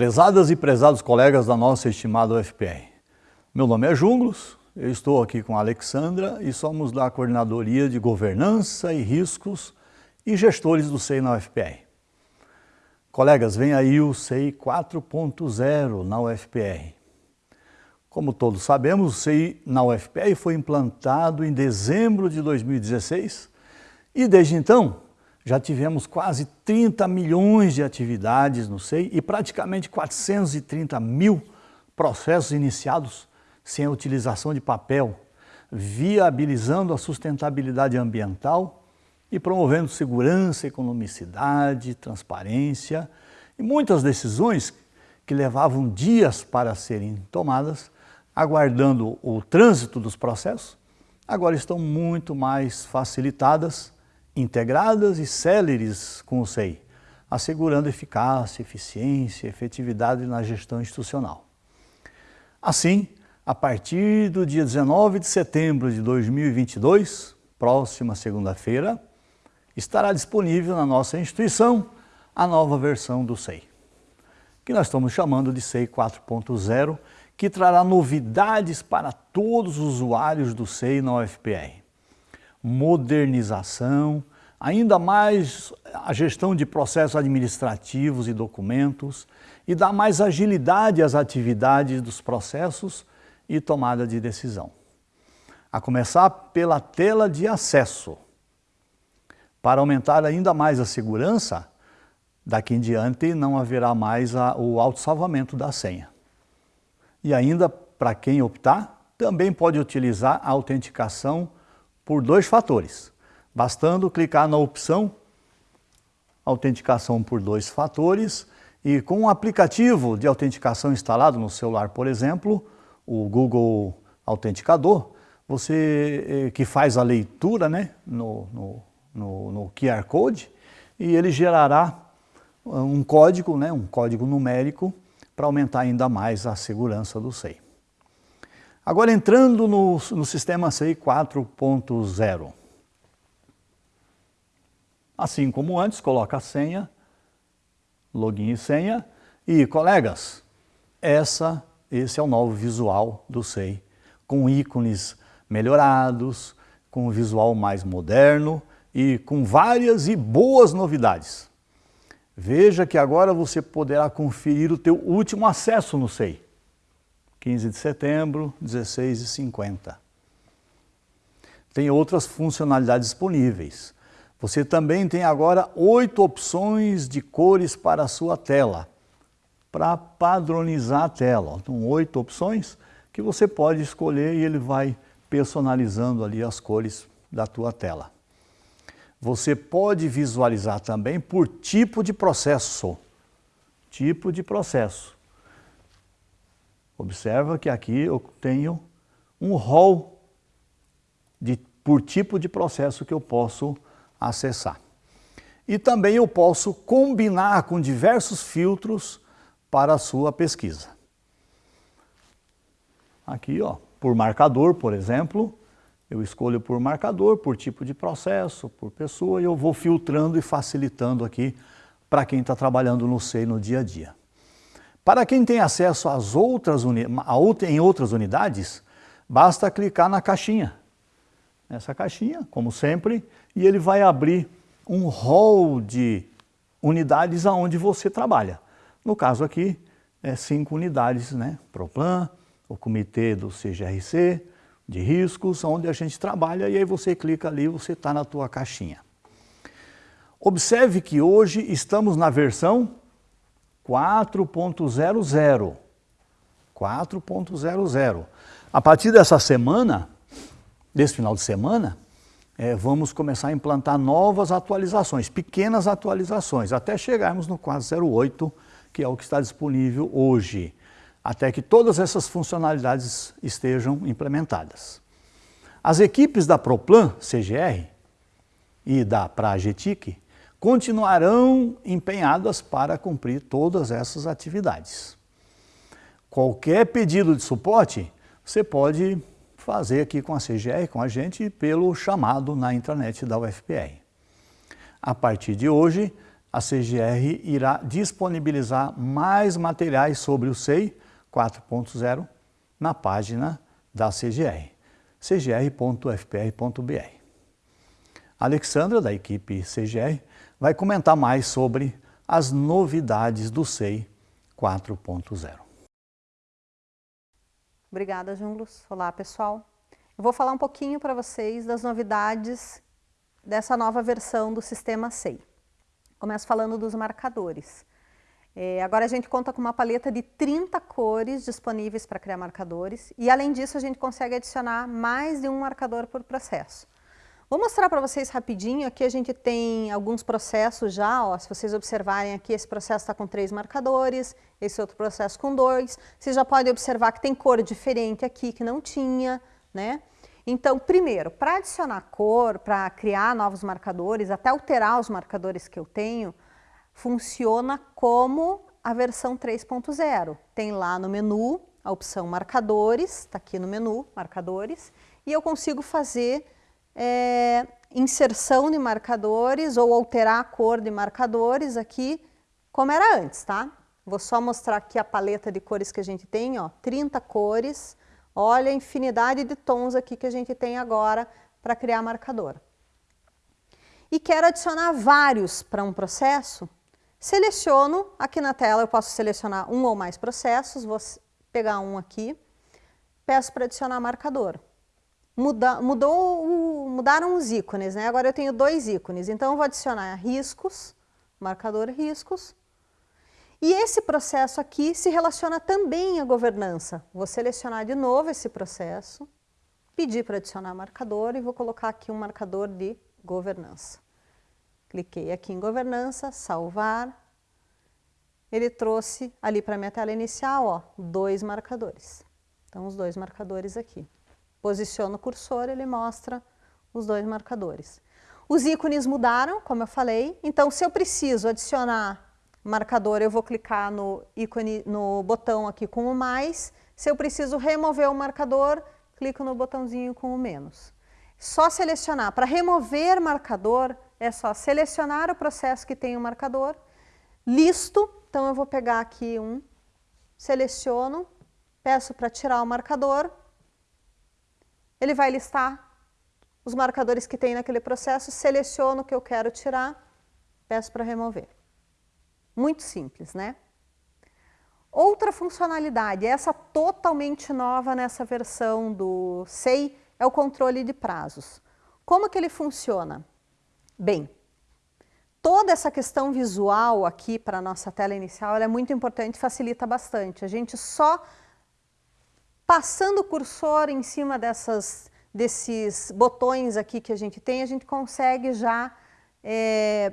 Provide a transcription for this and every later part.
Prezadas e prezados colegas da nossa estimada UFPR, meu nome é Junglos, eu estou aqui com a Alexandra e somos da Coordenadoria de Governança e Riscos e Gestores do SEI na UFPR. Colegas, vem aí o SEI 4.0 na UFPR. Como todos sabemos, o SEI na UFPR foi implantado em dezembro de 2016 e desde então já tivemos quase 30 milhões de atividades no SEI e praticamente 430 mil processos iniciados sem a utilização de papel, viabilizando a sustentabilidade ambiental e promovendo segurança, economicidade, transparência e muitas decisões que levavam dias para serem tomadas, aguardando o trânsito dos processos, agora estão muito mais facilitadas integradas e céleres com o SEI, assegurando eficácia, eficiência e efetividade na gestão institucional. Assim, a partir do dia 19 de setembro de 2022, próxima segunda-feira, estará disponível na nossa instituição a nova versão do SEI, que nós estamos chamando de SEI 4.0, que trará novidades para todos os usuários do SEI na UFPR modernização, ainda mais a gestão de processos administrativos e documentos e dar mais agilidade às atividades dos processos e tomada de decisão. A começar pela tela de acesso. Para aumentar ainda mais a segurança, daqui em diante não haverá mais a, o autossalvamento da senha. E ainda, para quem optar, também pode utilizar a autenticação por dois fatores, bastando clicar na opção autenticação por dois fatores e com um aplicativo de autenticação instalado no celular, por exemplo, o Google Autenticador, você eh, que faz a leitura né, no, no, no, no QR Code e ele gerará um código, né, um código numérico para aumentar ainda mais a segurança do SEI. Agora entrando no, no sistema CI 4.0. Assim como antes, coloca a senha, login e senha. E, colegas, essa, esse é o novo visual do SEI, com ícones melhorados, com um visual mais moderno e com várias e boas novidades. Veja que agora você poderá conferir o teu último acesso no SEI. 15 de setembro, 16h50. Tem outras funcionalidades disponíveis. Você também tem agora oito opções de cores para a sua tela, para padronizar a tela. Então, oito opções que você pode escolher e ele vai personalizando ali as cores da tua tela. Você pode visualizar também por tipo de processo. Tipo de processo. Observa que aqui eu tenho um rol de, por tipo de processo que eu posso acessar. E também eu posso combinar com diversos filtros para a sua pesquisa. Aqui, ó, por marcador, por exemplo, eu escolho por marcador, por tipo de processo, por pessoa, e eu vou filtrando e facilitando aqui para quem está trabalhando no SEI no dia a dia. Para quem tem acesso às outras em outras unidades, basta clicar na caixinha. Nessa caixinha, como sempre, e ele vai abrir um hall de unidades aonde você trabalha. No caso aqui, é cinco unidades, né? Proplan, o comitê do CGRC, de riscos, onde a gente trabalha, e aí você clica ali, você está na tua caixinha. Observe que hoje estamos na versão 4.00. 4.00. A partir dessa semana, desse final de semana, é, vamos começar a implantar novas atualizações, pequenas atualizações, até chegarmos no 408, que é o que está disponível hoje, até que todas essas funcionalidades estejam implementadas. As equipes da Proplan CGR e da Pragetic continuarão empenhadas para cumprir todas essas atividades. Qualquer pedido de suporte, você pode fazer aqui com a CGR, com a gente, pelo chamado na intranet da UFPR. A partir de hoje, a CGR irá disponibilizar mais materiais sobre o SEI 4.0 na página da CGR, cgr.fpr.br. Alexandra, da equipe CGR, vai comentar mais sobre as novidades do SEI 4.0. Obrigada, Junglos. Olá, pessoal. Eu vou falar um pouquinho para vocês das novidades dessa nova versão do sistema SEI. Começo falando dos marcadores. É, agora a gente conta com uma paleta de 30 cores disponíveis para criar marcadores e além disso a gente consegue adicionar mais de um marcador por processo. Vou mostrar para vocês rapidinho, aqui a gente tem alguns processos já, ó, se vocês observarem aqui, esse processo está com três marcadores, esse outro processo com dois, vocês já podem observar que tem cor diferente aqui que não tinha, né? Então, primeiro, para adicionar cor, para criar novos marcadores, até alterar os marcadores que eu tenho, funciona como a versão 3.0. Tem lá no menu a opção marcadores, está aqui no menu, marcadores, e eu consigo fazer é, inserção de marcadores ou alterar a cor de marcadores aqui, como era antes, tá? Vou só mostrar aqui a paleta de cores que a gente tem, ó, 30 cores, Olha a infinidade de tons aqui que a gente tem agora para criar marcador. E quero adicionar vários para um processo, seleciono, aqui na tela eu posso selecionar um ou mais processos, vou pegar um aqui, peço para adicionar marcador. Muda, mudou, mudaram os ícones, né? agora eu tenho dois ícones, então eu vou adicionar riscos, marcador riscos, e esse processo aqui se relaciona também à governança. Vou selecionar de novo esse processo, pedir para adicionar marcador e vou colocar aqui um marcador de governança. Cliquei aqui em governança, salvar. Ele trouxe ali para a minha tela inicial, ó, dois marcadores. Então, os dois marcadores aqui. Posiciono o cursor, ele mostra os dois marcadores. Os ícones mudaram, como eu falei, então se eu preciso adicionar marcador, eu vou clicar no ícone, no botão aqui com o mais. Se eu preciso remover o marcador, clico no botãozinho com o menos. Só selecionar. Para remover marcador, é só selecionar o processo que tem o marcador, listo, então eu vou pegar aqui um, seleciono, peço para tirar o marcador, ele vai listar os marcadores que tem naquele processo, seleciono o que eu quero tirar, peço para remover. Muito simples, né? Outra funcionalidade, essa totalmente nova nessa versão do SEI, é o controle de prazos. Como que ele funciona? Bem, toda essa questão visual aqui para a nossa tela inicial é muito importante, facilita bastante. A gente só passando o cursor em cima dessas, desses botões aqui que a gente tem, a gente consegue já é,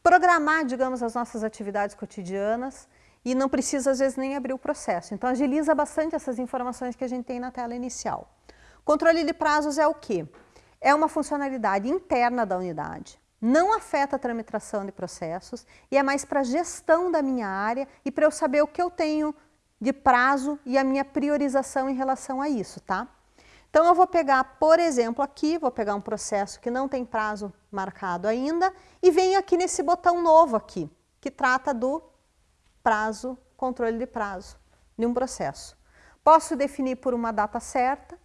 programar, digamos, as nossas atividades cotidianas e não precisa, às vezes, nem abrir o processo. Então, agiliza bastante essas informações que a gente tem na tela inicial. Controle de prazos é o quê? É uma funcionalidade interna da unidade, não afeta a tramitação de processos e é mais para gestão da minha área e para eu saber o que eu tenho de prazo e a minha priorização em relação a isso, tá? Então eu vou pegar, por exemplo, aqui, vou pegar um processo que não tem prazo marcado ainda e venho aqui nesse botão novo aqui, que trata do prazo, controle de prazo de um processo. Posso definir por uma data certa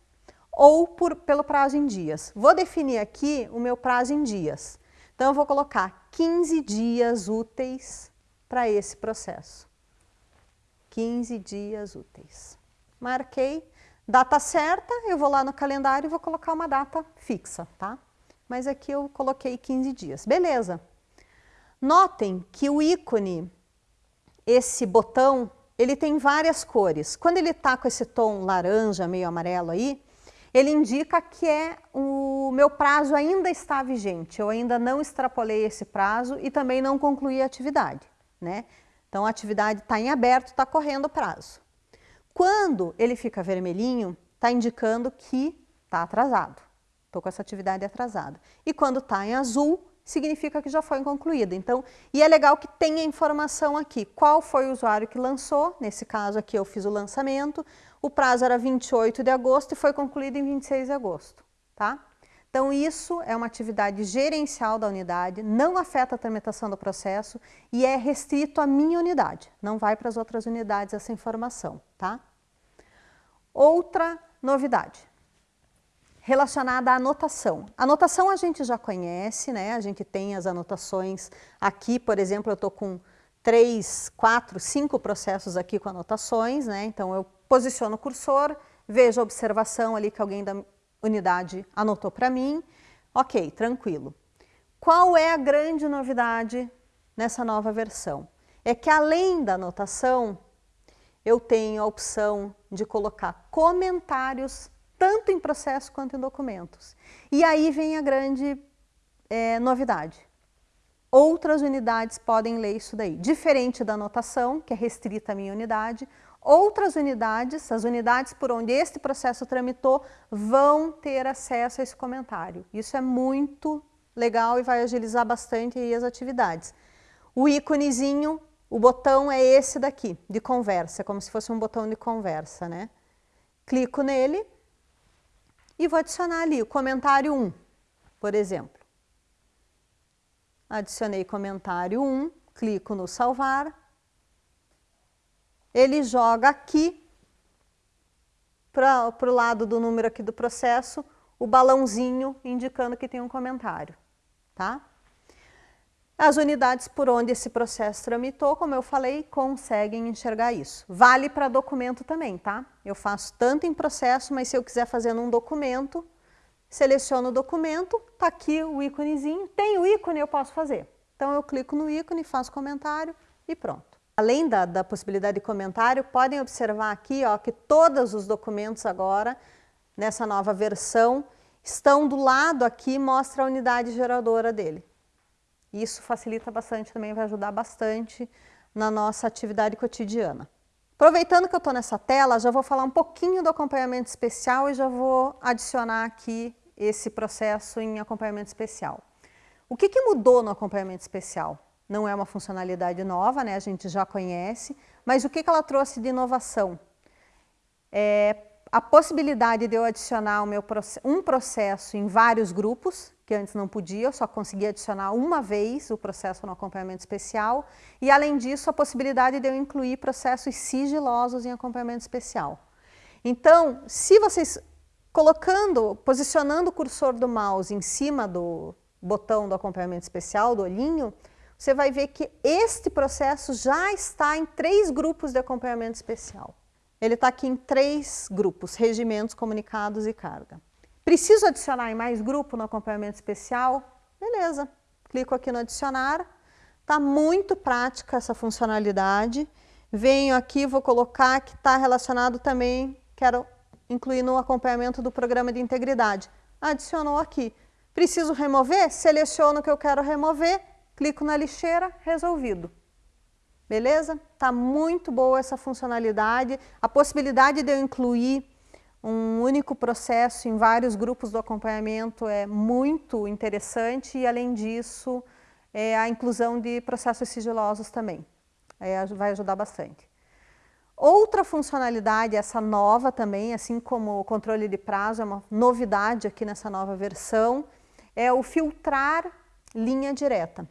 ou por, pelo prazo em dias. Vou definir aqui o meu prazo em dias. Então eu vou colocar 15 dias úteis para esse processo. 15 dias úteis. Marquei, Data certa, eu vou lá no calendário e vou colocar uma data fixa, tá? Mas aqui eu coloquei 15 dias. Beleza. Notem que o ícone, esse botão, ele tem várias cores. Quando ele está com esse tom laranja, meio amarelo aí, ele indica que é o meu prazo ainda está vigente, eu ainda não extrapolei esse prazo e também não concluí a atividade. Né? Então a atividade está em aberto, está correndo o prazo. Quando ele fica vermelhinho, está indicando que está atrasado. Estou com essa atividade atrasada. E quando está em azul, significa que já foi concluída. Então, e é legal que tenha informação aqui. Qual foi o usuário que lançou? Nesse caso aqui eu fiz o lançamento. O prazo era 28 de agosto e foi concluído em 26 de agosto. Tá? Então isso é uma atividade gerencial da unidade, não afeta a tramitação do processo e é restrito à minha unidade, não vai para as outras unidades essa informação, tá? Outra novidade, relacionada à anotação. A anotação a gente já conhece, né? A gente tem as anotações aqui, por exemplo, eu estou com três, quatro, cinco processos aqui com anotações, né? Então eu posiciono o cursor, vejo a observação ali que alguém da unidade anotou para mim, ok, tranquilo. Qual é a grande novidade nessa nova versão? É que além da anotação, eu tenho a opção de colocar comentários tanto em processo quanto em documentos. E aí vem a grande é, novidade. Outras unidades podem ler isso daí. Diferente da anotação, que é restrita à minha unidade, outras unidades, as unidades por onde este processo tramitou, vão ter acesso a esse comentário. Isso é muito legal e vai agilizar bastante as atividades. O íconezinho, o botão é esse daqui, de conversa, como se fosse um botão de conversa, né? Clico nele e vou adicionar ali o comentário 1, por exemplo adicionei comentário 1, clico no salvar, ele joga aqui, para o lado do número aqui do processo, o balãozinho indicando que tem um comentário, tá? As unidades por onde esse processo tramitou, como eu falei, conseguem enxergar isso. Vale para documento também, tá? Eu faço tanto em processo, mas se eu quiser fazer num documento, seleciono o documento, está aqui o íconezinho, tem o ícone, eu posso fazer. Então eu clico no ícone, faço comentário e pronto. Além da, da possibilidade de comentário, podem observar aqui ó, que todos os documentos agora, nessa nova versão, estão do lado aqui, mostra a unidade geradora dele. Isso facilita bastante também, vai ajudar bastante na nossa atividade cotidiana. Aproveitando que eu estou nessa tela, já vou falar um pouquinho do acompanhamento especial e já vou adicionar aqui esse processo em acompanhamento especial. O que, que mudou no acompanhamento especial? Não é uma funcionalidade nova, né? a gente já conhece, mas o que, que ela trouxe de inovação? É a possibilidade de eu adicionar meu, um processo em vários grupos, que antes não podia, eu só conseguia adicionar uma vez o processo no acompanhamento especial, e além disso a possibilidade de eu incluir processos sigilosos em acompanhamento especial. Então, se vocês colocando, posicionando o cursor do mouse em cima do botão do acompanhamento especial, do olhinho, você vai ver que este processo já está em três grupos de acompanhamento especial. Ele está aqui em três grupos, regimentos, comunicados e carga. Preciso adicionar em mais grupo no acompanhamento especial? Beleza, clico aqui no adicionar, está muito prática essa funcionalidade. Venho aqui, vou colocar que está relacionado também, quero incluir no acompanhamento do programa de integridade. Adicionou aqui. Preciso remover? Seleciono o que eu quero remover, clico na lixeira, resolvido. Beleza? Está muito boa essa funcionalidade. A possibilidade de eu incluir um único processo em vários grupos do acompanhamento é muito interessante e, além disso, é a inclusão de processos sigilosos também. É, vai ajudar bastante. Outra funcionalidade, essa nova também, assim como o controle de prazo, é uma novidade aqui nessa nova versão, é o filtrar linha direta.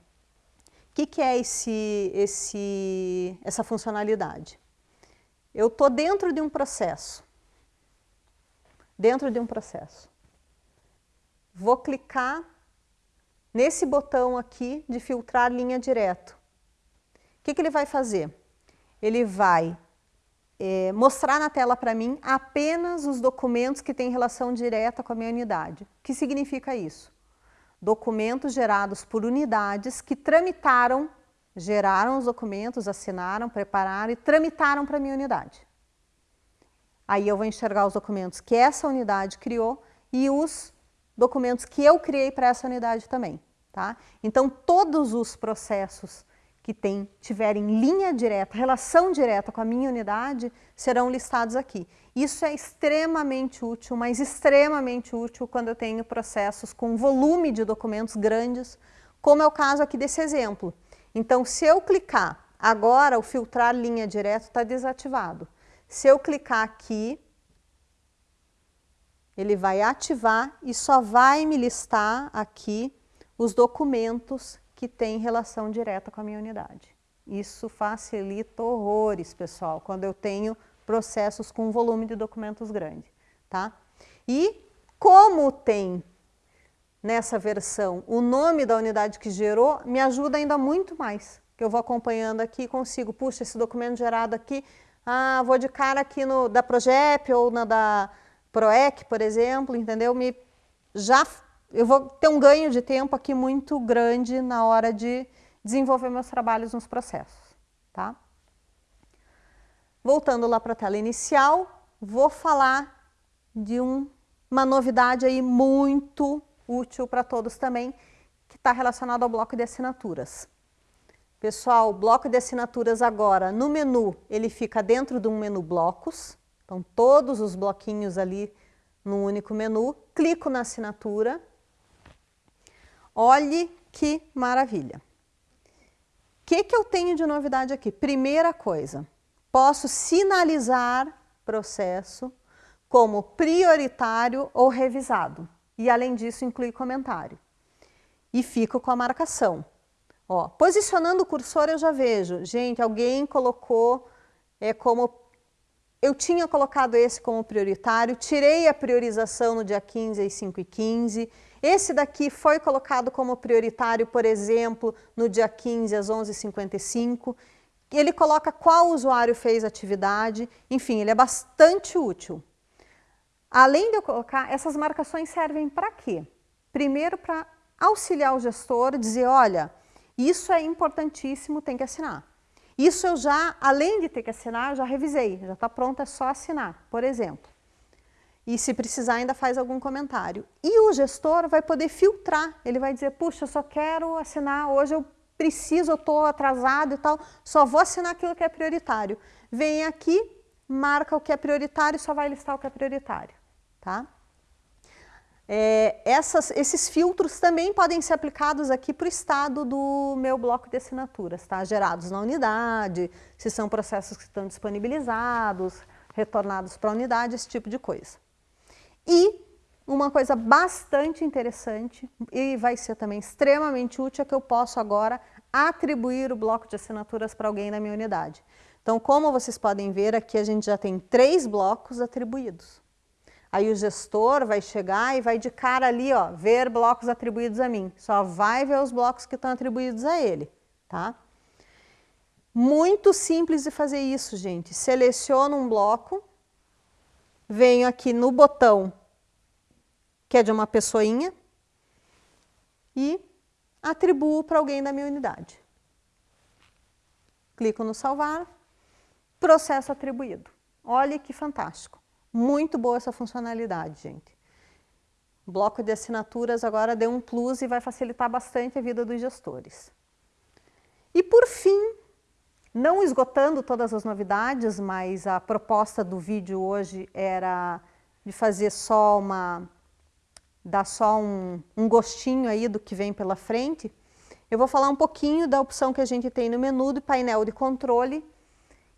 O que, que é esse, esse, essa funcionalidade? Eu estou dentro de um processo, dentro de um processo. Vou clicar nesse botão aqui de filtrar linha direto. O que, que ele vai fazer? Ele vai é, mostrar na tela para mim apenas os documentos que têm relação direta com a minha unidade. O que significa isso? Documentos gerados por unidades que tramitaram, geraram os documentos, assinaram, prepararam e tramitaram para a minha unidade. Aí eu vou enxergar os documentos que essa unidade criou e os documentos que eu criei para essa unidade também. Tá? Então, todos os processos que tem, tiverem linha direta, relação direta com a minha unidade, serão listados aqui. Isso é extremamente útil, mas extremamente útil quando eu tenho processos com volume de documentos grandes, como é o caso aqui desse exemplo. Então, se eu clicar, agora o filtrar linha direta está desativado. Se eu clicar aqui, ele vai ativar e só vai me listar aqui os documentos que têm relação direta com a minha unidade. Isso facilita horrores, pessoal, quando eu tenho processos com volume de documentos grande. Tá? E como tem nessa versão o nome da unidade que gerou, me ajuda ainda muito mais. Que eu vou acompanhando aqui consigo, puxa, esse documento gerado aqui, ah, vou de cara aqui no da Progep ou na da PROEC, por exemplo, entendeu? Me, já, eu vou ter um ganho de tempo aqui muito grande na hora de desenvolver meus trabalhos nos processos, tá? Voltando lá para a tela inicial, vou falar de um, uma novidade aí muito útil para todos também, que está relacionado ao bloco de assinaturas. Pessoal, o bloco de assinaturas agora, no menu, ele fica dentro de um menu blocos, então todos os bloquinhos ali no único menu, clico na assinatura, olhe que maravilha. O que, que eu tenho de novidade aqui? Primeira coisa, posso sinalizar processo como prioritário ou revisado e além disso inclui comentário. E fico com a marcação. Ó, posicionando o cursor eu já vejo, gente, alguém colocou é, como... Eu tinha colocado esse como prioritário, tirei a priorização no dia 15 às 5 e 15 esse daqui foi colocado como prioritário, por exemplo, no dia 15 às 11h55. Ele coloca qual usuário fez a atividade, enfim, ele é bastante útil. Além de eu colocar, essas marcações servem para quê? Primeiro, para auxiliar o gestor, dizer, olha, isso é importantíssimo, tem que assinar. Isso eu já, além de ter que assinar, já revisei, já está pronto, é só assinar, por exemplo. E se precisar ainda faz algum comentário. E o gestor vai poder filtrar, ele vai dizer, puxa, eu só quero assinar, hoje eu preciso, eu estou atrasado e tal, só vou assinar aquilo que é prioritário. Vem aqui, marca o que é prioritário e só vai listar o que é prioritário. Tá? É, essas, esses filtros também podem ser aplicados aqui para o estado do meu bloco de assinaturas, tá? gerados na unidade, se são processos que estão disponibilizados, retornados para a unidade, esse tipo de coisa. E uma coisa bastante interessante e vai ser também extremamente útil é que eu posso agora atribuir o bloco de assinaturas para alguém na minha unidade. Então, como vocês podem ver, aqui a gente já tem três blocos atribuídos. Aí o gestor vai chegar e vai de cara ali, ó, ver blocos atribuídos a mim. Só vai ver os blocos que estão atribuídos a ele, tá? Muito simples de fazer isso, gente. Seleciono um bloco, venho aqui no botão, que é de uma pessoinha, e atribuo para alguém da minha unidade. Clico no salvar, processo atribuído. Olha que fantástico. Muito boa essa funcionalidade, gente. Bloco de assinaturas agora deu um plus e vai facilitar bastante a vida dos gestores. E por fim, não esgotando todas as novidades, mas a proposta do vídeo hoje era de fazer só uma, dar só um, um gostinho aí do que vem pela frente, eu vou falar um pouquinho da opção que a gente tem no menu do painel de controle,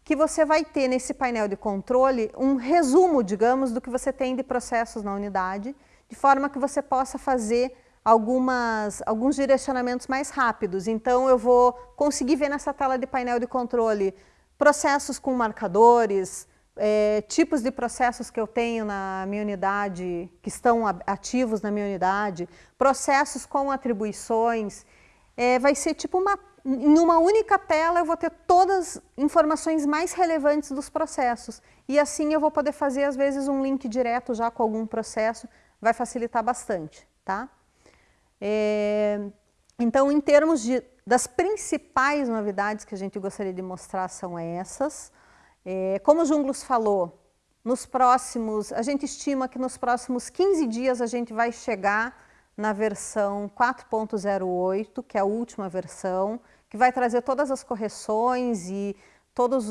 que você vai ter nesse painel de controle um resumo, digamos, do que você tem de processos na unidade, de forma que você possa fazer algumas, alguns direcionamentos mais rápidos. Então, eu vou conseguir ver nessa tela de painel de controle processos com marcadores, é, tipos de processos que eu tenho na minha unidade, que estão ativos na minha unidade, processos com atribuições, é, vai ser tipo uma em uma única tela eu vou ter todas as informações mais relevantes dos processos. E assim eu vou poder fazer, às vezes, um link direto já com algum processo, vai facilitar bastante. Tá? É, então, em termos de, das principais novidades que a gente gostaria de mostrar são essas. É, como o Junglos falou, nos próximos, a gente estima que nos próximos 15 dias a gente vai chegar na versão 4.08, que é a última versão, que vai trazer todas as correções e todas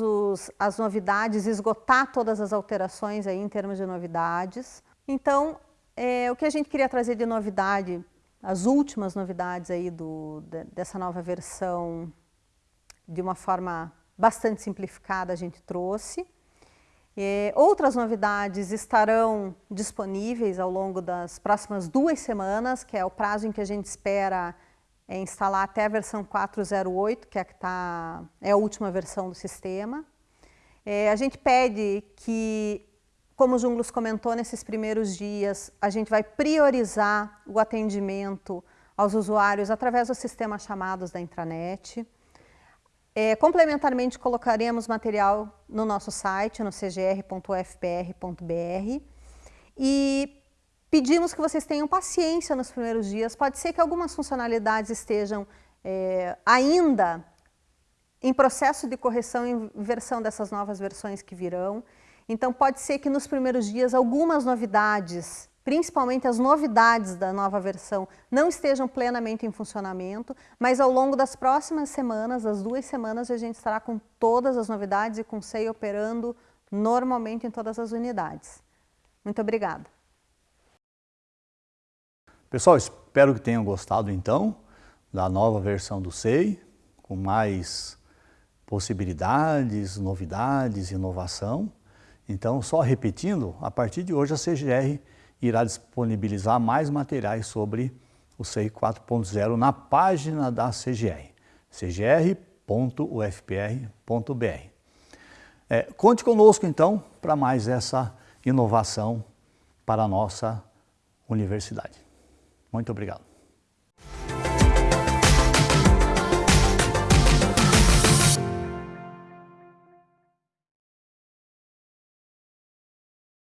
as novidades, esgotar todas as alterações aí em termos de novidades. Então, é, o que a gente queria trazer de novidade, as últimas novidades aí do, de, dessa nova versão, de uma forma bastante simplificada, a gente trouxe. E outras novidades estarão disponíveis ao longo das próximas duas semanas, que é o prazo em que a gente espera é, instalar até a versão 4.08, que é, que tá, é a última versão do sistema. É, a gente pede que, como o Junglos comentou nesses primeiros dias, a gente vai priorizar o atendimento aos usuários através do sistema chamados da intranet. É, complementarmente, colocaremos material no nosso site, no cgr.ufpr.br e pedimos que vocês tenham paciência nos primeiros dias. Pode ser que algumas funcionalidades estejam é, ainda em processo de correção em versão dessas novas versões que virão. Então, pode ser que nos primeiros dias algumas novidades principalmente as novidades da nova versão, não estejam plenamente em funcionamento, mas ao longo das próximas semanas, das duas semanas, a gente estará com todas as novidades e com o SEI operando normalmente em todas as unidades. Muito obrigada. Pessoal, espero que tenham gostado então da nova versão do SEI, com mais possibilidades, novidades, inovação. Então, só repetindo, a partir de hoje a CGR irá disponibilizar mais materiais sobre o CEI 4.0 na página da CGR, cgr.ufpr.br. É, conte conosco, então, para mais essa inovação para a nossa universidade. Muito obrigado.